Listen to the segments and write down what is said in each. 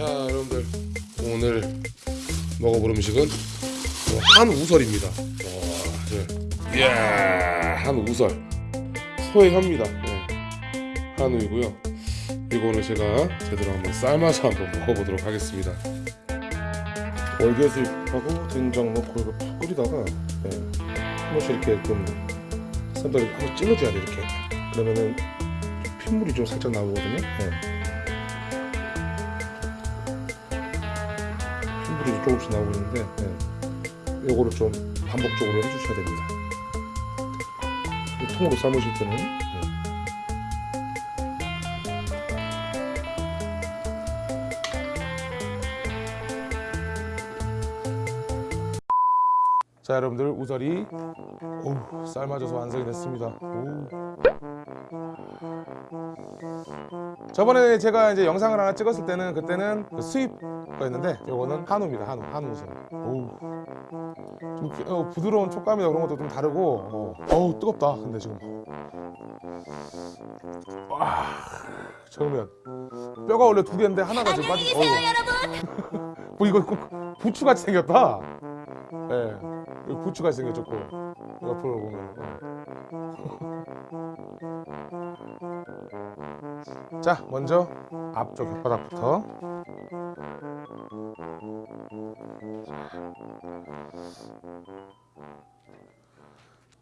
자 여러분들 오늘 먹어볼 음식은 한우설입니다 와, 네. 이야 한우설 혀입니다 네. 한우이고요 이거는 제가 제대로 한번 삶아서 한번 먹어보도록 하겠습니다 월계수잎하고 된장 넣고 이거 푹 끓이다가 네. 한 번씩 이렇게 좀 쌈들이 한번 찔러줘야 돼 이렇게 그러면은 핏물이 좀 살짝 나오거든요 네. 핏물이 조금씩 나오고 있는데 네. 요거를 좀 반복적으로 해주셔야 됩니다 이 통으로 삶으실 때는 네. 자 여러분들 우설이 오, 삶아져서 완성이 됐습니다 오. 저번에 제가 이제 영상을 하나 찍었을 때는 그때는 그 수입 거였는데 이거는 한우입니다 한우 한우 오. 좀 부- 어, 부드러운 촉감이나 그런 것도 좀 다르고 어. 어우 뜨겁다 근데 지금 와 저으면 뼈가 원래 두 개인데 하나가 지금 빠지 어우. 뭐 이거 꼭 부추같이 생겼다 예 여기 부추같이 생겼고 옆으로 보면 어. 자 먼저 앞쪽 혓바닥부터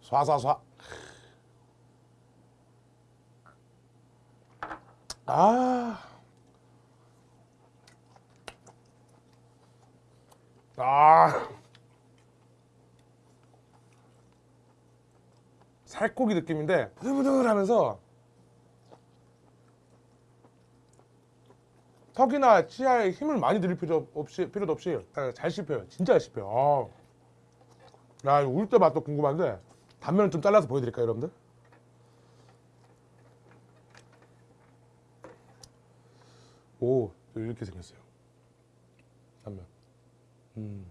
쏴쏴쏴 아. 아. 살코기 느낌인데 부들부들 하면서 턱이나 치아에 힘을 많이 들일 필요 없이 필요도 없이 잘- 잘 씹혀요. 진짜 잘 씹혀요. 아. 야, 이거 울때 맛도 궁금한데 단면을 좀 잘라서 보여드릴까요, 여러분들? 오, 이렇게 생겼어요. 단면. 음.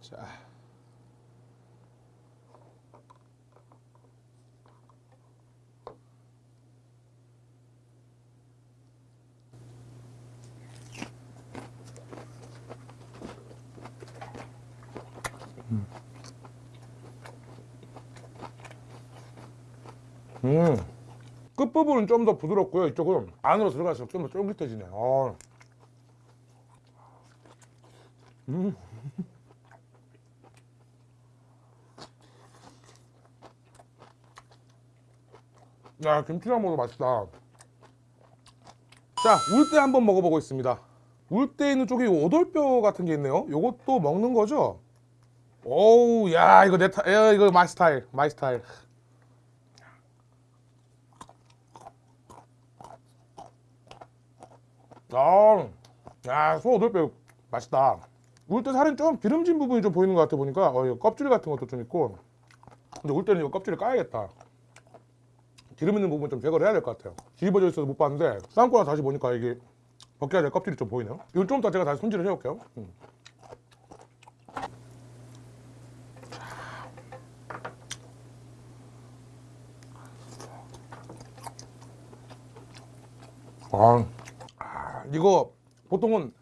자. 음. 끝부분은 좀 더 부드럽고요. 이쪽은 안으로 들어갈수록 좀 더 쫄깃해지네. 아. 음. 야, 김치랑 먹어도 맛있다. 자, 울대 한번 먹어보고 있습니다. 울대 있는 쪽에 오돌뼈 같은 게 있네요. 요것도 먹는 거죠? 오우, 야, 이거 내 타, 야, 이거 my style, my style. 아, 야, 소 오돌뼈 맛있다. 울대살은 좀 기름진 부분이 좀 보이는 것 같아 보니까 어, 이거 껍질 같은 것도 좀 있고. 근데 울대는 이거 껍질을 까야겠다. 기름 있는 부분 좀 제거를 해야 될 것 같아요. 뒤집어져 있어서 못 봤는데 삶고 다시 보니까 이게 벗겨야 될 껍질이 좀 보이네요. 이건 좀 이따 제가 다시 손질을 해볼게요. 음. 아, 아, 이거 보통은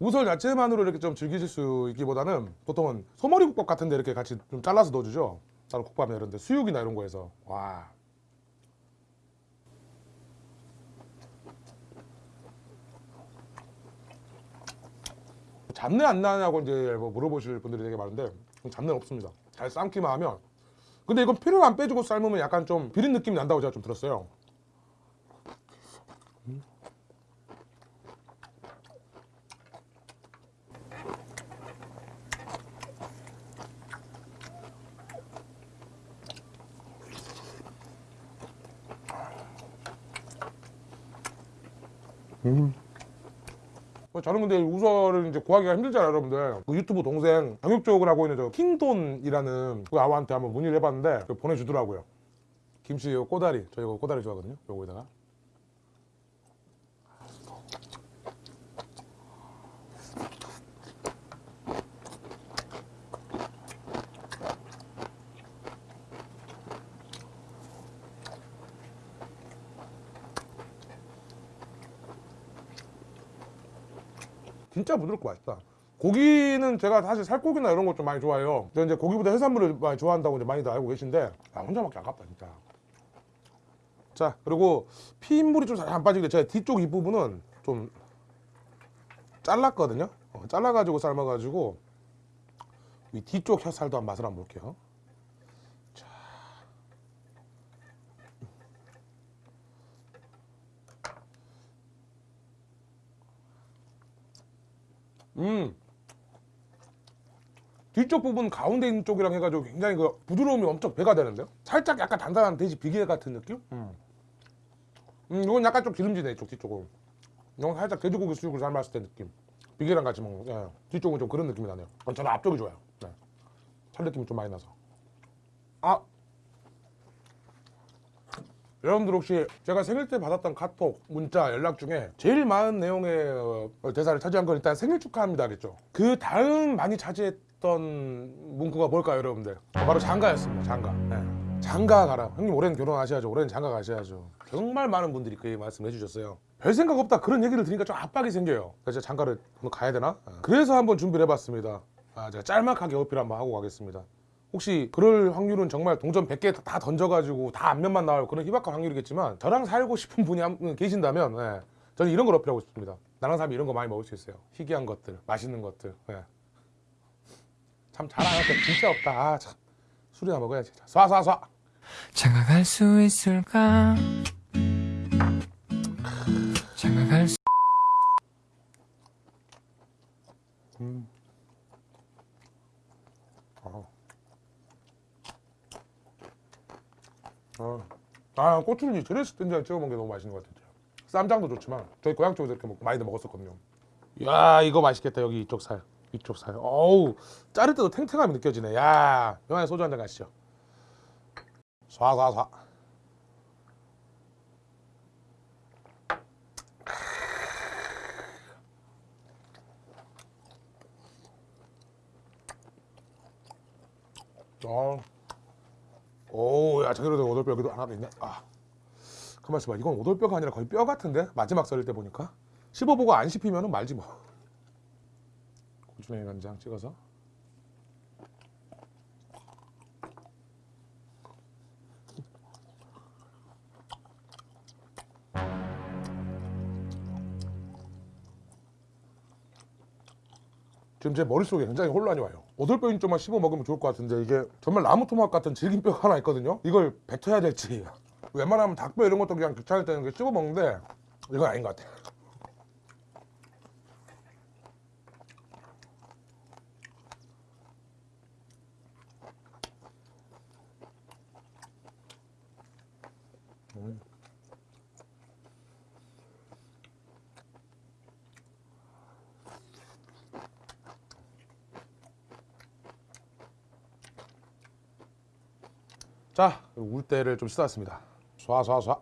우설 자체만으로 이렇게 좀 즐기실 수 있기보다는 보통은 소머리 국밥 같은 데 이렇게 같이 좀 잘라서 넣어주죠. 다른 국밥이나 이런 데 수육이나 이런 거에서 와. 잡내 안 나냐고 이제 뭐 물어보실 분들이 되게 많은데 잡내는 없습니다. 잘 삶기만 하면. 근데 이건 피를 안 빼주고 삶으면 약간 좀 비린 느낌이 난다고 제가 좀 들었어요. 뭐 저는 근데 우설을 이제 구하기가 힘들잖아요, 여러분들. 그 유튜브 동생 경육 쪽을 하고 있는 저 킹돈이라는 그 아우한테 한번 문의를 해봤는데 그 보내주더라고요. 김치 요 꼬다리, 저 이거 꼬다리 좋아하거든요. 요거에다가. 진짜 부드럽고 맛있다. 고기는 제가 사실 살코기나 이런 거좀 많이 좋아해요. 저 이제 고기보다 해산물을 많이 좋아한다고 이제 많이들 알고 계신데 아, 혼자 먹기 아깝다 진짜. 자 그리고 피인물이 좀 잘 안 빠지게 제가 뒤쪽 이 부분은 좀 잘랐거든요. 어, 잘라가지고 삶아가지고 이 뒤쪽 혀살도 한 맛을 한번 볼게요. 음. 뒤쪽 부분 가운데 있는 쪽이랑 해가지고 굉장히 그 부드러움이 엄청 배가 되는데요? 살짝 약간 단단한 돼지 비계 같은 느낌? 음. 음, 이건 약간 좀 기름지네, 이쪽 뒤쪽은. 이건 살짝 돼지고기 수육을 삶았을 때 느낌. 비계랑 같이 먹는, 예. 뒤쪽은 좀 그런 느낌이 나네요. 저는 앞쪽이 좋아요. 네. 살 느낌이 좀 많이 나서. 아! 여러분들 혹시 제가 생일 때 받았던 카톡, 문자, 연락 중에 제일 많은 내용의 어, 대사를 차지한 건 일단 생일 축하합니다겠죠. 그 다음 많이 차지했던 문구가 뭘까요, 여러분들? 바로 장가였습니다. 장가. 네. 장가 가라. 형님 올해는 결혼하셔야죠. 올해는 장가 가셔야죠. 정말 많은 분들이 그 말씀해 주셨어요. 별 생각 없다 그런 얘기를 들으니까 좀 압박이 생겨요. 그래서 장가를 오늘 가야 되나? 네. 그래서 한번 준비를 해봤습니다. 아, 제가 짤막하게 어필 한번 하고 가겠습니다. 혹시 그럴 확률은 정말 동전 100개 다 던져가지고 다 앞면만 나올 그런 희박한 확률이겠지만 저랑 살고 싶은 분이 한 분 계신다면 예, 저는 이런 걸 어필하고 싶습니다. 나랑 살면 이런 거 많이 먹을 수 있어요. 희귀한 것들, 맛있는 것들. 예. 참 자랑할 게 진짜 없다. 아, 참. 술이나 먹어야지. 쏴쏴쏴. 장가갈 수 있을까? 장가갈 수 아, 아 고추는 드레스 된장 찍어 먹는 게 너무 맛있는 것 같아요. 쌈장도 좋지만 저희 고향 쪽에서 이렇게 먹, 많이들 먹었었거든요. 야 이거 맛있겠다 여기 이쪽 살 이쪽 살. 어우 자를 때도 탱탱함이 느껴지네. 야 영화에 소주 한 잔 가시죠. 쏴쏴쏴. 어. 오, 야, 제대로 된 오돌뼈 여기도 하나 더 있네. 아, 가만 있어봐. 이건 오돌뼈가 아니라 거의 뼈 같은데? 마지막 썰릴 때 보니까. 씹어보고 안 씹히면 말지 뭐. 고추냉이 간장 찍어서. 지금 제 머릿속에 굉장히 혼란이 와요. 오돌뼈인 쪽만 씹어 먹으면 좋을 것 같은데 이게 정말 나무 토막 같은 질긴 뼈가 하나 있거든요. 이걸 뱉어야 될지 웬만하면 닭뼈 이런 것도 그냥 귀찮을 때는 씹어 먹는데 이건 아닌 것 같아. 음. 자, 울대를 좀 씻어왔습니다. 쏴쏴쏴.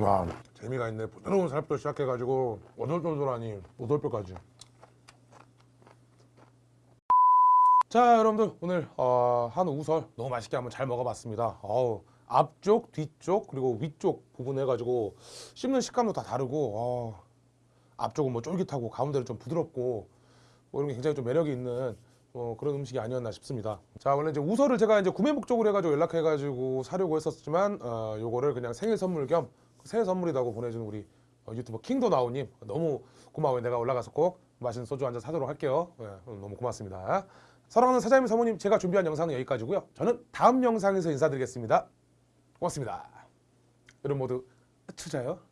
와, 재미가 있네. 부드러운 살부터 시작해가지고 오돌돌돌하니 오돌뼈까지. 자, 여러분들 오늘 어, 한우 우설 너무 맛있게 한번 잘 먹어봤습니다. 어우, 앞쪽, 뒤쪽 그리고 위쪽 부분 해가지고 씹는 식감도 다 다르고 어, 앞쪽은 뭐 쫄깃하고 가운데는 좀 부드럽고 뭐 이런 게 굉장히 좀 매력이 있는 어, 그런 음식이 아니었나 싶습니다. 자 원래 이제 우설을 제가 이제 구매 목적으로 해가지고 연락해가지고 사려고 했었지만 어, 요거를 그냥 생일 선물 겸 새해 선물이라고 보내준 우리 어, 유튜버 킹도 나오님 너무 고마워요. 내가 올라가서 꼭 맛있는 소주 한 잔 사도록 할게요. 예, 오늘 너무 고맙습니다. 사랑하는 사장님 사모님 제가 준비한 영상은 여기까지고요. 저는 다음 영상에서 인사드리겠습니다. 고맙습니다. 여러분 모두 투자요.